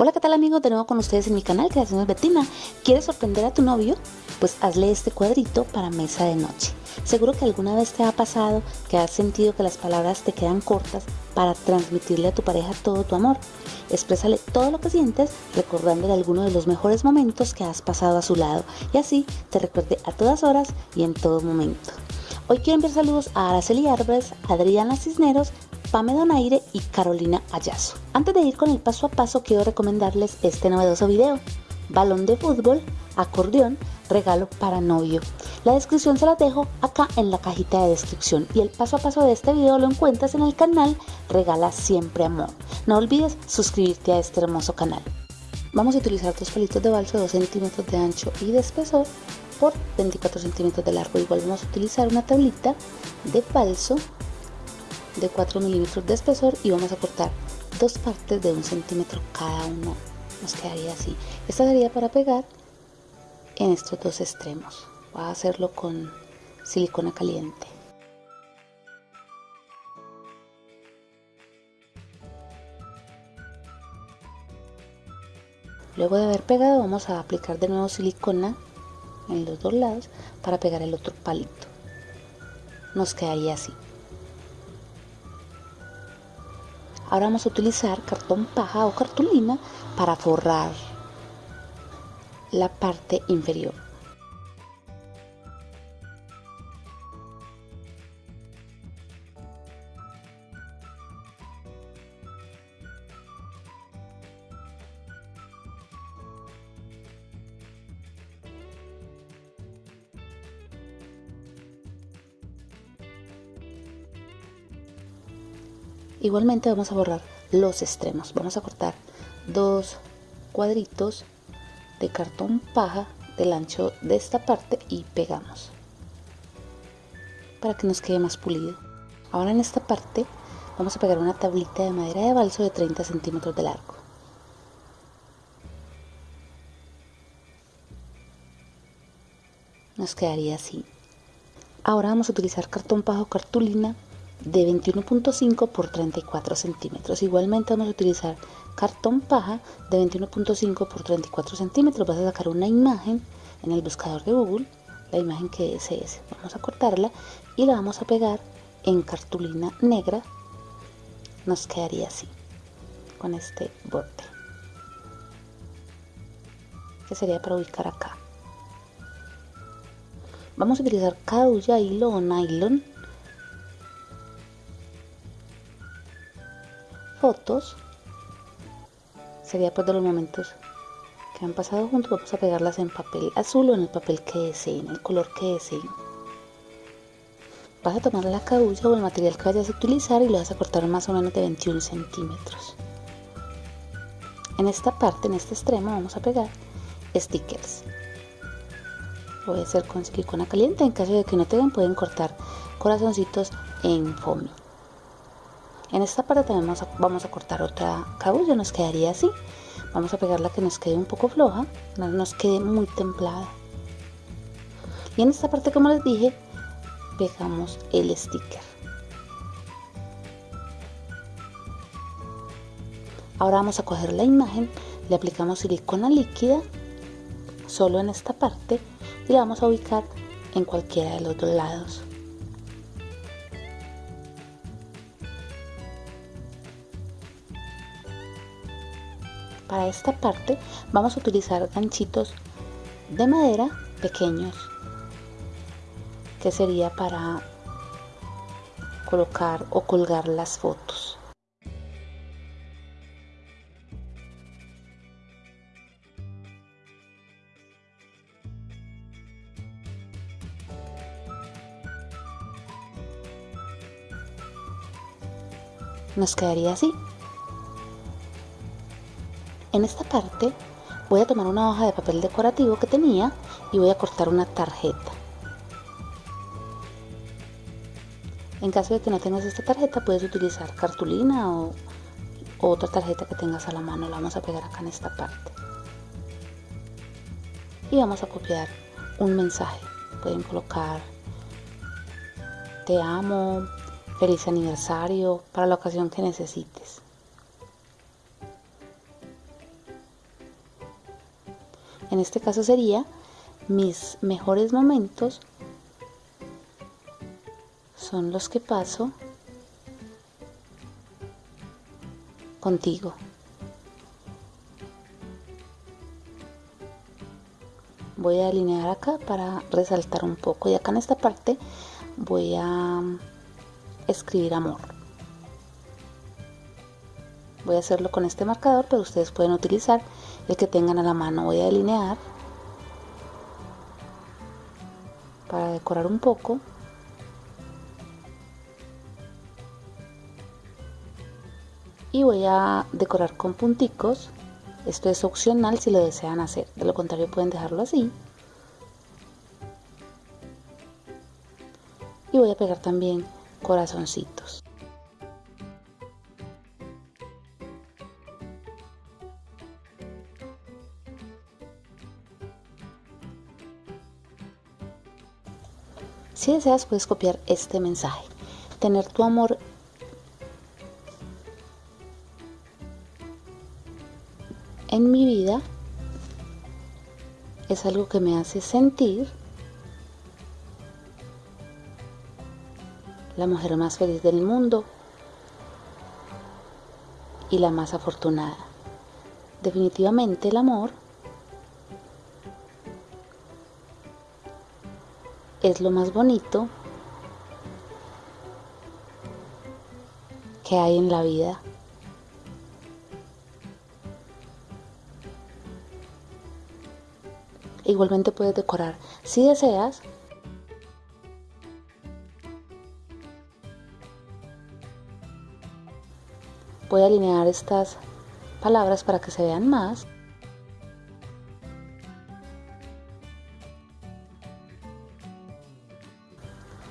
Hola, ¿qué tal amigos? De nuevo con ustedes en mi canal Creaciones Betina. ¿Quieres sorprender a tu novio? Pues hazle este cuadrito para mesa de noche. Seguro que alguna vez te ha pasado que has sentido que las palabras te quedan cortas para transmitirle a tu pareja todo tu amor. Exprésale todo lo que sientes recordándole alguno de los mejores momentos que has pasado a su lado y así te recuerde a todas horas y en todo momento. Hoy quiero enviar saludos a Araceli Arbres, Adriana Cisneros, Pame Donaire y Carolina Ayazo. Antes de ir con el paso a paso, quiero recomendarles este novedoso video. Balón de fútbol, acordeón, regalo para novio. La descripción se la dejo acá en la cajita de descripción y el paso a paso de este video lo encuentras en el canal Regala Siempre Amor. No olvides suscribirte a este hermoso canal. Vamos a utilizar dos palitos de balso de 2 centímetros de ancho y de espesor por 24 centímetros de largo. Igual vamos a utilizar una tablita de balso de 4 milímetros de espesor y vamos a cortar dos partes de un centímetro cada uno. Nos quedaría así. Esta sería para pegar en estos dos extremos. Voy a hacerlo con silicona caliente. Luego de haber pegado vamos a aplicar de nuevo silicona en los dos lados para pegar el otro palito. Nos quedaría así Ahora vamos a utilizar cartón paja o cartulina para forrar la parte inferior. Igualmente vamos a borrar los extremos. Vamos a cortar dos cuadritos de cartón paja del ancho de esta parte y pegamos para que nos quede más pulido. Ahora en esta parte vamos a pegar una tablita de madera de balso de 30 centímetros de largo. Nos quedaría así. Ahora vamos a utilizar cartón paja o cartulina de 21.5 por 34 centímetros. Igualmente vamos a utilizar cartón paja de 21.5 por 34 centímetros. Vas a sacar una imagen en el buscador de Google, la imagen que desees. Vamos a cortarla y la vamos a pegar en cartulina negra. Nos quedaría así, con este borde. Que sería para ubicar acá. Vamos a utilizar caulla, hilo o nylon fotos sería pues de los momentos que han pasado juntos. Vamos a pegarlas en papel azul o en el papel que deseen el color que deseen. Vas a tomar la cabulla o el material que vayas a utilizar y lo vas a cortar más o menos de 21 centímetros. En esta parte en este extremo vamos a pegar stickers. Lo voy a hacer con silicona caliente. En caso de que no te den pueden cortar corazoncitos en foamy en esta parte también vamos a, cortar otra cabulla, nos quedaría así. Vamos a pegarla que nos quede un poco floja, no nos quede muy templada. Y en esta parte, como les dije, pegamos el sticker. Ahora vamos a coger la imagen, le aplicamos silicona líquida solo en esta parte y la vamos a ubicar en cualquiera de los dos lados. Para esta parte vamos a utilizar ganchitos de madera pequeños que sería para colocar o colgar las fotos. Nos quedaría así. En esta parte voy a tomar una hoja de papel decorativo que tenía y voy a cortar una tarjeta. En caso de que no tengas esta tarjeta puedes utilizar cartulina o, otra tarjeta que tengas a la mano. La vamos a pegar acá en esta parte. Y vamos a copiar un mensaje. Pueden colocar te amo, feliz aniversario, para la ocasión que necesites. En este caso sería mis mejores momentos son los que paso contigo. Voy a alinear acá para resaltar un poco y acá en esta parte voy a escribir amor. Voy a hacerlo con este marcador, pero ustedes pueden utilizar el que tengan a la mano. Voy a delinear para decorar un poco. Y voy a decorar con punticos. Esto es opcional si lo desean hacer. De lo contrario pueden dejarlo así. Y voy a pegar también corazoncitos. Si deseas puedes copiar este mensaje. Tener tu amor en mi vida es algo que me hace sentir la mujer más feliz del mundo y la más afortunada. Definitivamente el amor es lo más bonito que hay en la vida. Igualmente puedes decorar si deseas. Voy a alinear estas palabras para que se vean más.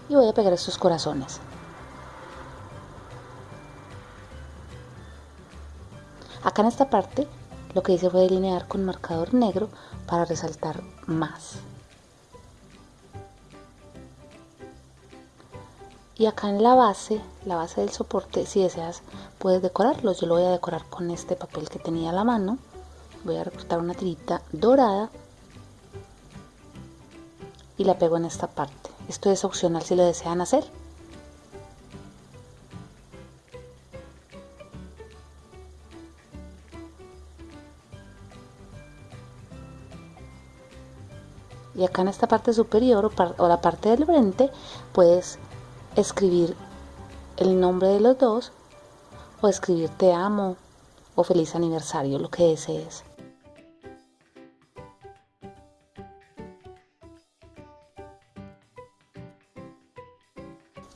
Y voy a pegar estos corazones. Acá en esta parte lo que hice fue delinear con marcador negro para resaltar más. Y acá en la base, la base del soporte, si deseas puedes decorarlo. Yo lo voy a decorar con este papel que tenía a la mano. Voy a recortar una tirita dorada y la pego en esta parte. Esto es opcional si lo desean hacer. Y acá en esta parte superior o, la parte del frente puedes escribir el nombre de los dos o escribir te amo o feliz aniversario, lo que desees.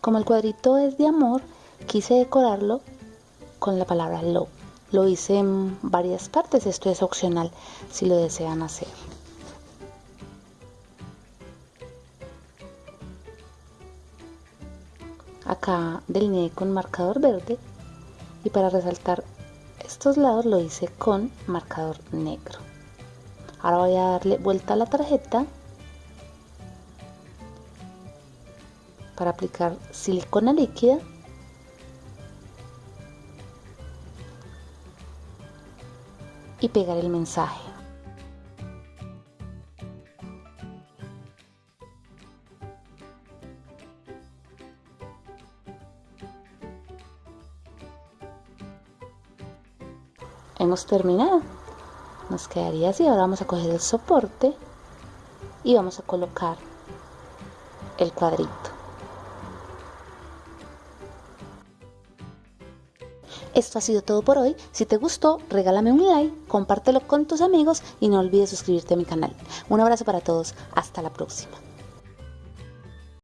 Como el cuadrito es de amor, quise decorarlo con la palabra love. Lo hice en varias partes, esto es opcional si lo desean hacer. Acá delineé con marcador verde y para resaltar estos lados lo hice con marcador negro. Ahora voy a darle vuelta a la tarjeta para aplicar silicona líquida y pegar el mensaje. Hemos terminado. Nos quedaría así. Ahora vamos a coger el soporte y vamos a colocar el cuadrito. Esto ha sido todo por hoy. Si te gustó, regálame un like, compártelo con tus amigos y no olvides suscribirte a mi canal. Un abrazo para todos. Hasta la próxima.